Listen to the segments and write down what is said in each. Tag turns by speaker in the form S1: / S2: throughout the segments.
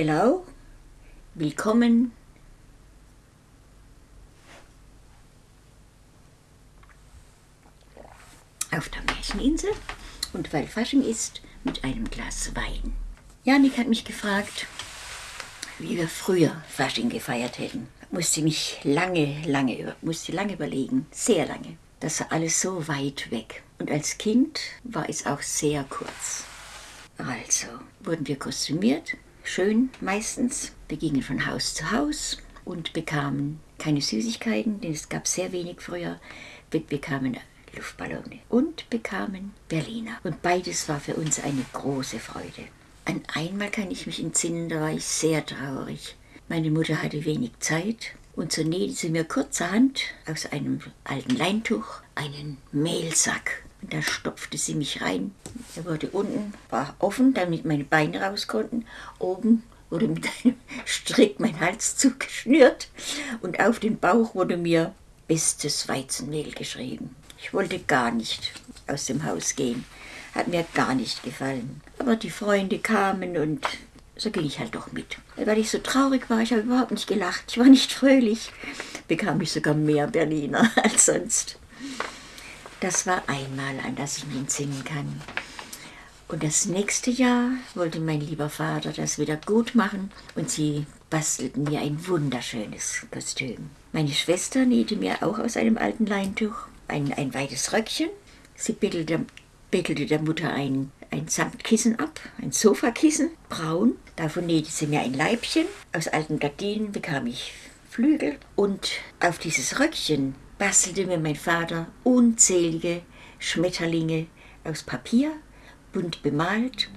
S1: Hello, willkommen auf der Märcheninsel und weil Fasching ist, mit einem Glas Wein. Janik hat mich gefragt, wie wir früher Fasching gefeiert hätten. Musste mich lange, lange, musste lange überlegen, sehr lange. Das war alles so weit weg. Und als Kind war es auch sehr kurz. Also wurden wir kostümiert, schön meistens. Wir gingen von Haus zu Haus und bekamen keine Süßigkeiten, denn es gab sehr wenig früher. Wir bekamen Luftballone und bekamen Berliner. Und beides war für uns eine große Freude. An einmal kann ich mich entsinnen, da war ich sehr traurig. Meine Mutter hatte wenig Zeit und so nähte sie mir kurzerhand aus einem alten Leintuch einen Mehlsack. Und da stopfte sie mich rein. Er wurde unten, war offen, damit meine Beine raus konnten. Oben wurde mit einem Strick mein Hals zugeschnürt und auf den Bauch wurde mir bestes Weizenmehl geschrieben. Ich wollte gar nicht aus dem Haus gehen. Hat mir gar nicht gefallen. Aber die Freunde kamen und so ging ich halt doch mit. Weil ich so traurig war, ich habe überhaupt nicht gelacht, ich war nicht fröhlich, bekam ich sogar mehr Berliner als sonst. Das war einmal, an das ich mich entsinnen kann. Und das nächste Jahr wollte mein lieber Vater das wieder gut machen und sie bastelten mir ein wunderschönes Kostüm. Meine Schwester nähte mir auch aus einem alten Leintuch ein, ein weites Röckchen. Sie bettelte, bettelte der Mutter ein, ein Samtkissen ab, ein Sofakissen, braun. Davon nähte sie mir ein Leibchen. Aus alten Gardinen bekam ich Flügel. Und auf dieses Röckchen bastelte mir mein Vater unzählige Schmetterlinge aus Papier, bunt bemalt.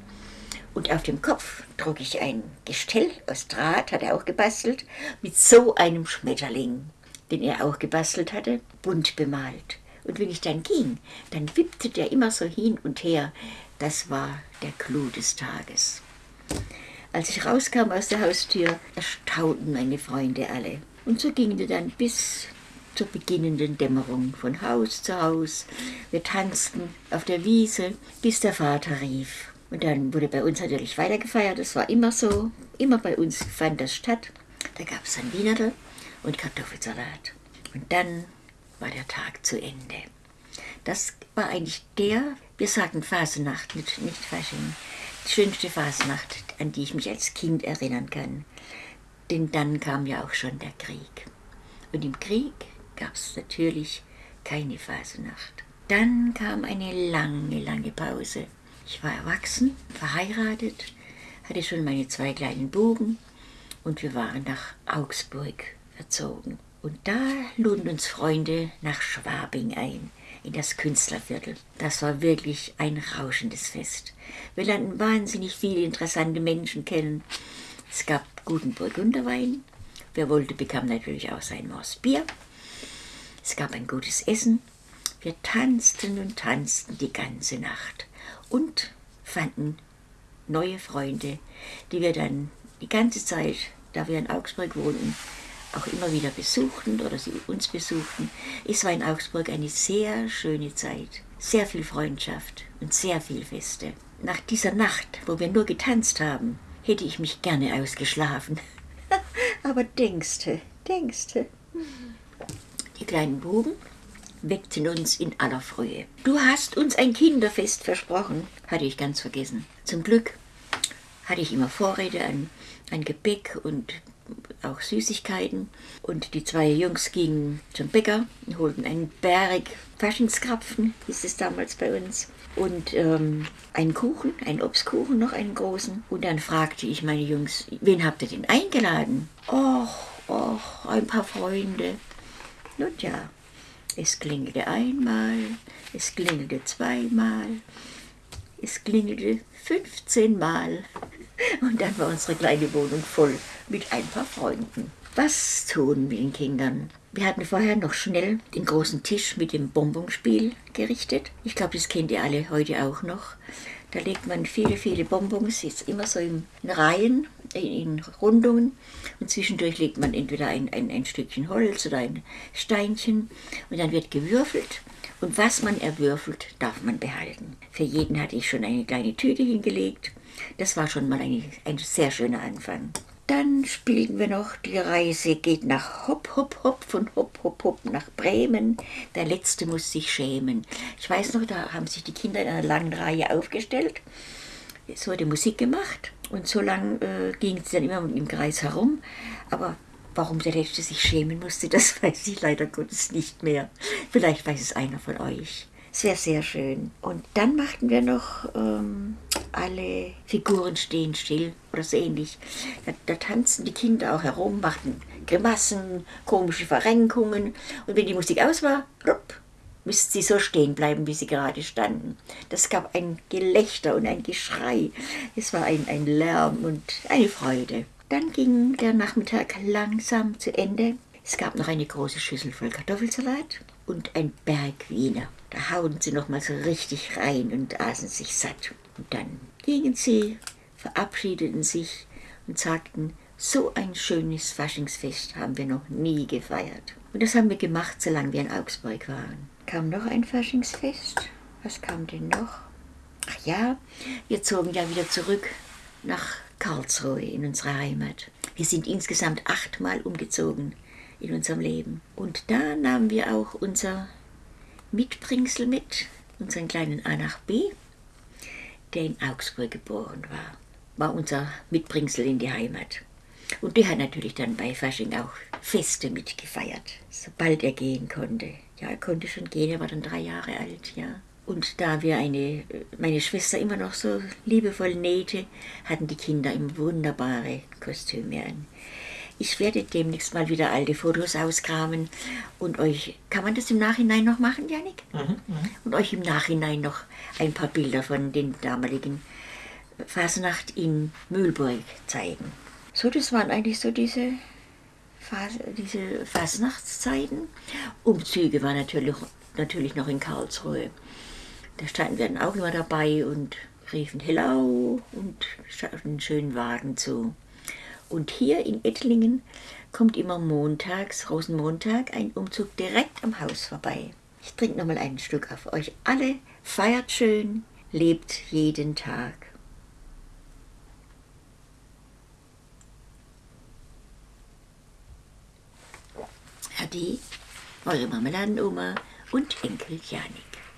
S1: Und auf dem Kopf trug ich ein Gestell aus Draht, hat er auch gebastelt, mit so einem Schmetterling, den er auch gebastelt hatte, bunt bemalt. Und wenn ich dann ging, dann wippte der immer so hin und her. Das war der Clou des Tages. Als ich rauskam aus der Haustür, erstaunten meine Freunde alle. Und so gingen wir dann bis zur beginnenden Dämmerung von Haus zu Haus. Wir tanzten auf der Wiese, bis der Vater rief. Und dann wurde bei uns natürlich weitergefeiert. Das war immer so. Immer bei uns fand das statt. Da gab es dann Wienerl und Kartoffelsalat. Und dann war der Tag zu Ende. Das war eigentlich der, wir sagten Phasenacht, nicht, nicht Fasching, die schönste Phasenacht, an die ich mich als Kind erinnern kann. Denn dann kam ja auch schon der Krieg. Und im Krieg gab es natürlich keine Phasenacht. Dann kam eine lange, lange Pause. Ich war erwachsen, verheiratet, hatte schon meine zwei kleinen Buben und wir waren nach Augsburg verzogen. Und da luden uns Freunde nach Schwabing ein, in das Künstlerviertel. Das war wirklich ein rauschendes Fest. Wir lernten wahnsinnig viele interessante Menschen kennen. Es gab guten Burgunderwein. Wer wollte, bekam natürlich auch sein Maß Bier. Es gab ein gutes Essen. Wir tanzten und tanzten die ganze Nacht und fanden neue Freunde, die wir dann die ganze Zeit, da wir in Augsburg wohnten, auch immer wieder besuchten oder sie uns besuchten. Es war in Augsburg eine sehr schöne Zeit, sehr viel Freundschaft und sehr viel Feste. Nach dieser Nacht, wo wir nur getanzt haben, hätte ich mich gerne ausgeschlafen. Aber denkste, denkste. Kleinen Buben weckten uns in aller Frühe. Du hast uns ein Kinderfest versprochen, hatte ich ganz vergessen. Zum Glück hatte ich immer Vorräte an, an Gebäck und auch Süßigkeiten. Und die zwei Jungs gingen zum Bäcker und holten einen Berg Faschingskrapfen, hieß es damals bei uns. Und ähm, einen Kuchen, einen Obstkuchen, noch einen großen. Und dann fragte ich meine Jungs, wen habt ihr denn eingeladen? Och, och, ein paar Freunde. Nun ja, es klingelte einmal, es klingelte zweimal, es klingelte 15 Mal. Und dann war unsere kleine Wohnung voll mit ein paar Freunden. Was tun mit den Kindern? Wir hatten vorher noch schnell den großen Tisch mit dem Bonbonspiel gerichtet. Ich glaube, das kennt ihr alle heute auch noch. Da legt man viele, viele Bonbons, jetzt immer so in Reihen, in Rundungen. Und zwischendurch legt man entweder ein, ein, ein Stückchen Holz oder ein Steinchen. Und dann wird gewürfelt. Und was man erwürfelt, darf man behalten. Für jeden hatte ich schon eine kleine Tüte hingelegt Das war schon mal ein, ein sehr schöner Anfang. Dann spielten wir noch, die Reise geht nach Hopp, Hopp, Hopp, von Hopp, Hopp, Hopp nach Bremen. Der Letzte muss sich schämen. Ich weiß noch, da haben sich die Kinder in einer langen Reihe aufgestellt. Es wurde Musik gemacht und so lang äh, ging es dann immer im Kreis herum. Aber warum der Letzte sich schämen musste, das weiß ich leider Gottes nicht mehr. Vielleicht weiß es einer von euch. Es wäre sehr schön. Und dann machten wir noch ähm, alle Figuren stehen still oder so ähnlich. Da, da tanzten die Kinder auch herum, machten Grimassen, komische Verrenkungen. Und wenn die Musik aus war, rupp, müssten sie so stehen bleiben, wie sie gerade standen. Das gab ein Gelächter und ein Geschrei. Es war ein, ein Lärm und eine Freude. Dann ging der Nachmittag langsam zu Ende. Es gab noch eine große Schüssel voll Kartoffelsalat und ein Berg Wiener. Da hauen sie noch mal so richtig rein und aßen sich satt. Und dann gingen sie, verabschiedeten sich und sagten, so ein schönes Faschingsfest haben wir noch nie gefeiert. Und das haben wir gemacht, solange wir in Augsburg waren. Kam noch ein Faschingsfest? Was kam denn noch? Ach ja, wir zogen ja wieder zurück nach Karlsruhe in unsere Heimat. Wir sind insgesamt achtmal umgezogen in unserem Leben. Und da nahmen wir auch unser Mitbringsel mit, unseren kleinen A nach B, der in Augsburg geboren war. War unser Mitbringsel in die Heimat. Und der hat natürlich dann bei Fasching auch Feste mitgefeiert, sobald er gehen konnte. Ja, er konnte schon gehen, er war dann drei Jahre alt, ja. Und da wir eine, meine Schwester immer noch so liebevoll nähte, hatten die Kinder immer wunderbare Kostüme an. Ich werde demnächst mal wieder alte Fotos auskramen und euch, kann man das im Nachhinein noch machen, Janik? Mhm, mh. Und euch im Nachhinein noch ein paar Bilder von den damaligen Fasnacht in Mühlburg zeigen. So, das waren eigentlich so diese, Fas diese Fasnachtszeiten. Umzüge waren natürlich, natürlich noch in Karlsruhe. Da standen wir dann auch immer dabei und riefen Hello und einen schönen Wagen zu. Und hier in Ettlingen kommt immer montags, Rosenmontag, ein Umzug direkt am Haus vorbei. Ich trinke nochmal ein Stück auf euch alle. Feiert schön, lebt jeden Tag. Ade, eure Marmeladenoma und Enkel Janik.